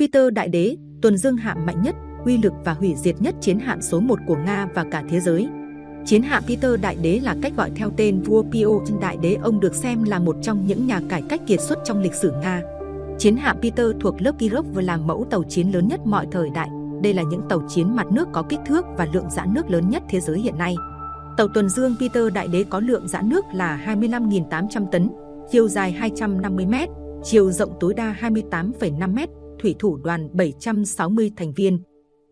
Peter Đại Đế, tuần dương hạm mạnh nhất, uy lực và hủy diệt nhất chiến hạm số 1 của Nga và cả thế giới. Chiến hạm Peter Đại Đế là cách gọi theo tên vua Pio Đại Đế. Ông được xem là một trong những nhà cải cách kiệt xuất trong lịch sử Nga. Chiến hạm Peter thuộc lớp Kirov và là mẫu tàu chiến lớn nhất mọi thời đại. Đây là những tàu chiến mặt nước có kích thước và lượng giãn nước lớn nhất thế giới hiện nay. Tàu tuần dương Peter Đại Đế có lượng giãn nước là 25.800 tấn, chiều dài 250 m, chiều rộng tối đa 28,5 m, thủy thủ đoàn 760 thành viên.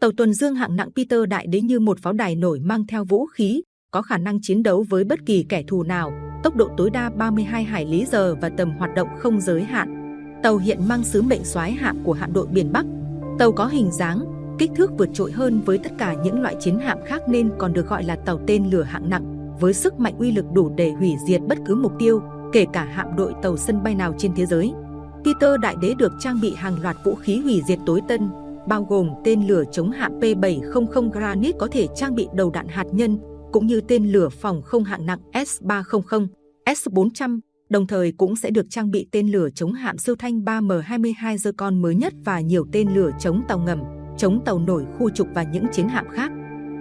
Tàu tuần dương hạng nặng Peter Đại Đế như một pháo đài nổi mang theo vũ khí, có khả năng chiến đấu với bất kỳ kẻ thù nào, tốc độ tối đa 32 hải lý giờ và tầm hoạt động không giới hạn. Tàu hiện mang sứ mệnh soái hạm của hạm đội biển Bắc. Tàu có hình dáng, kích thước vượt trội hơn với tất cả những loại chiến hạm khác nên còn được gọi là tàu tên lửa hạng nặng, với sức mạnh uy lực đủ để hủy diệt bất cứ mục tiêu, kể cả hạm đội tàu sân bay nào trên thế giới. Peter Đại Đế được trang bị hàng loạt vũ khí hủy diệt tối tân, bao gồm tên lửa chống hạm P-700 Granite có thể trang bị đầu đạn hạt nhân, cũng như tên lửa phòng không hạng nặng S-300, S-400, đồng thời cũng sẽ được trang bị tên lửa chống hạm siêu thanh 3M22 Zircon mới nhất và nhiều tên lửa chống tàu ngầm, chống tàu nổi khu trục và những chiến hạm khác.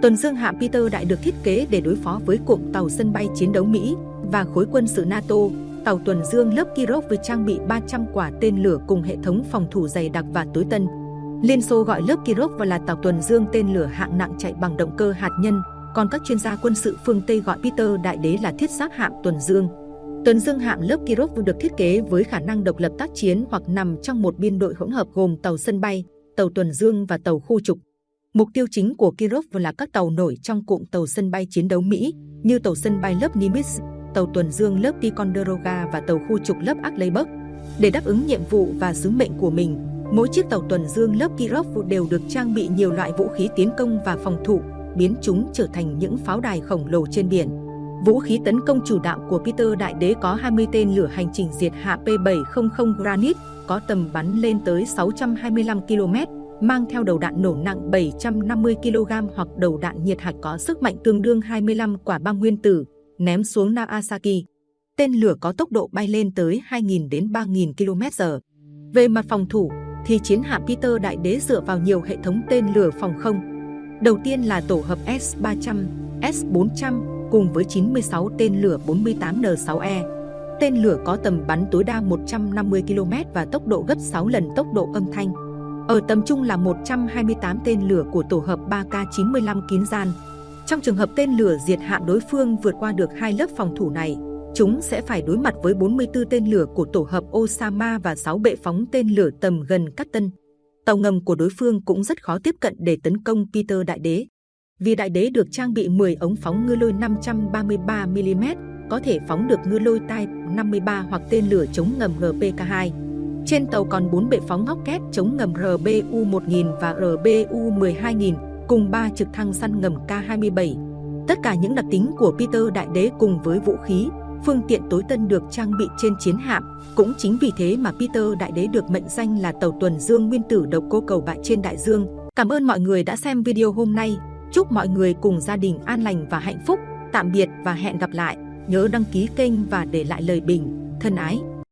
Tuần dương hạm Peter Đại được thiết kế để đối phó với cụm tàu sân bay chiến đấu Mỹ và khối quân sự NATO. Tàu tuần dương lớp Kirov với trang bị 300 quả tên lửa cùng hệ thống phòng thủ dày đặc và tối tân. Liên Xô gọi lớp Kirov và là tàu tuần dương tên lửa hạng nặng chạy bằng động cơ hạt nhân, còn các chuyên gia quân sự phương Tây gọi Peter Đại Đế là thiết giáp hạm tuần dương. Tuần dương hạm lớp Kirov được thiết kế với khả năng độc lập tác chiến hoặc nằm trong một biên đội hỗn hợp gồm tàu sân bay, tàu tuần dương và tàu khu trục. Mục tiêu chính của Kirov là các tàu nổi trong cụm tàu sân bay chiến đấu Mỹ như tàu sân bay lớp Nimitz, tàu tuần dương lớp Ticonderoga và tàu khu trục lớp Arleigh Để đáp ứng nhiệm vụ và sứ mệnh của mình, mỗi chiếc tàu tuần dương lớp Kirov đều được trang bị nhiều loại vũ khí tiến công và phòng thủ, biến chúng trở thành những pháo đài khổng lồ trên biển. Vũ khí tấn công chủ đạo của Peter Đại Đế có 20 tên lửa hành trình diệt hạ P-700 Granite, có tầm bắn lên tới 625 km, mang theo đầu đạn nổ nặng 750 kg hoặc đầu đạn nhiệt hạch có sức mạnh tương đương 25 quả bom nguyên tử, ném xuống Nagasaki. Tên lửa có tốc độ bay lên tới 2.000 đến 3.000 km/h. Về mặt phòng thủ, thì chiến hạm Peter Đại Đế dựa vào nhiều hệ thống tên lửa phòng không. Đầu tiên là tổ hợp S-300, S-400 cùng với 96 tên lửa 48N6E. Tên lửa có tầm bắn tối đa 150 km và tốc độ gấp 6 lần tốc độ âm thanh. Ở tầm trung là 128 tên lửa của tổ hợp 3K95 kín gian. Trong trường hợp tên lửa diệt hạm đối phương vượt qua được hai lớp phòng thủ này, chúng sẽ phải đối mặt với 44 tên lửa của tổ hợp Osama và 6 bệ phóng tên lửa tầm gần cắt Tân. Tàu ngầm của đối phương cũng rất khó tiếp cận để tấn công Peter Đại Đế. Vì Đại Đế được trang bị 10 ống phóng ngư lôi 533mm, có thể phóng được ngư lôi Type 53 hoặc tên lửa chống ngầm RPK-2. Trên tàu còn 4 bệ phóng ngóc kép chống ngầm RBU-1000 và RBU-12000, cùng 3 trực thăng săn ngầm K-27. Tất cả những đặc tính của Peter Đại Đế cùng với vũ khí, phương tiện tối tân được trang bị trên chiến hạm. Cũng chính vì thế mà Peter Đại Đế được mệnh danh là tàu tuần dương nguyên tử độc cô cầu bại trên đại dương. Cảm ơn mọi người đã xem video hôm nay. Chúc mọi người cùng gia đình an lành và hạnh phúc. Tạm biệt và hẹn gặp lại. Nhớ đăng ký kênh và để lại lời bình. Thân ái!